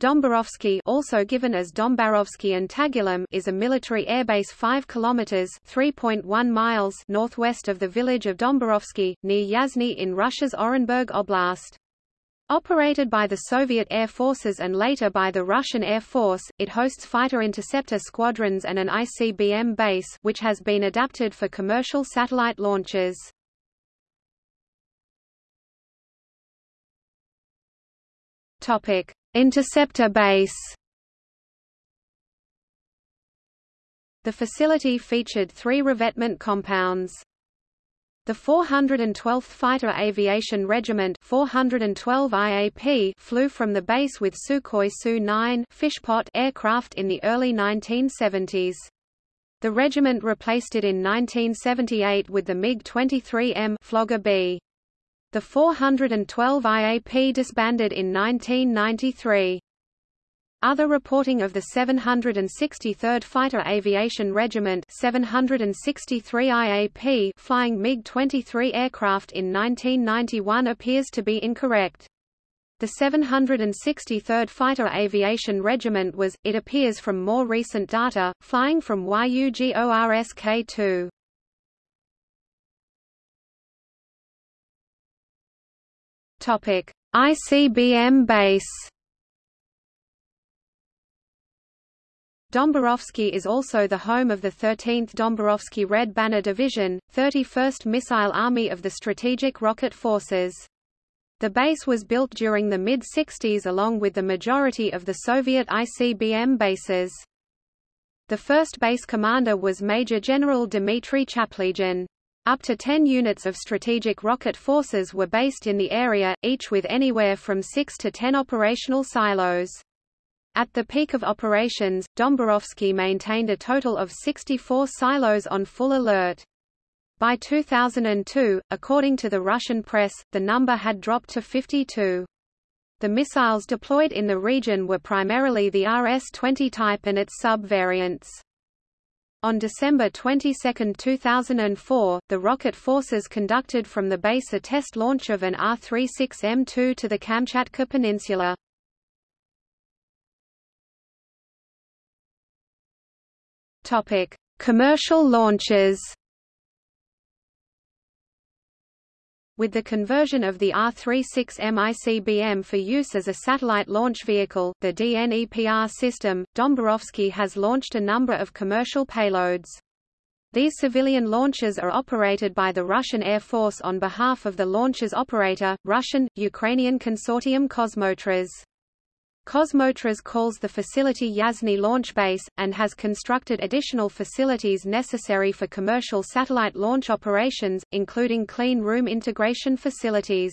Dombarovsky also given as Dombarovsky and Tagilum is a military airbase 5 kilometers 3.1 miles northwest of the village of Dombarovsky, near Yasny in Russia's Orenburg Oblast. Operated by the Soviet Air Forces and later by the Russian Air Force, it hosts fighter-interceptor squadrons and an ICBM base which has been adapted for commercial satellite launches. Topic: Interceptor base The facility featured three revetment compounds. The 412th Fighter Aviation Regiment 412 IAP flew from the base with Sukhoi Su-9 fishpot aircraft in the early 1970s. The regiment replaced it in 1978 with the MiG-23M Flogger B. The 412 IAP disbanded in 1993. Other reporting of the 763rd Fighter Aviation Regiment 763 IAP flying MiG-23 aircraft in 1991 appears to be incorrect. The 763rd Fighter Aviation Regiment was, it appears from more recent data, flying from YUGORSK-2. Topic: ICBM base. Dombarovsky is also the home of the 13th Dombarovsky Red Banner Division, 31st Missile Army of the Strategic Rocket Forces. The base was built during the mid-60s along with the majority of the Soviet ICBM bases. The first base commander was Major General Dmitry Chaplygin. Up to 10 units of strategic rocket forces were based in the area, each with anywhere from 6 to 10 operational silos. At the peak of operations, Dombarovsky maintained a total of 64 silos on full alert. By 2002, according to the Russian press, the number had dropped to 52. The missiles deployed in the region were primarily the RS-20 type and its sub-variants. On December 22, 2004, the rocket forces conducted from the base a test launch of an R-36M2 to the Kamchatka Peninsula. Commercial launches. With the conversion of the R-36M ICBM for use as a satellite launch vehicle, the DNEPR system, Dombarovsky has launched a number of commercial payloads. These civilian launches are operated by the Russian Air Force on behalf of the launcher's operator, Russian, Ukrainian consortium Kosmotras. Kosmotras calls the facility Yasny Launch Base, and has constructed additional facilities necessary for commercial satellite launch operations, including clean room integration facilities.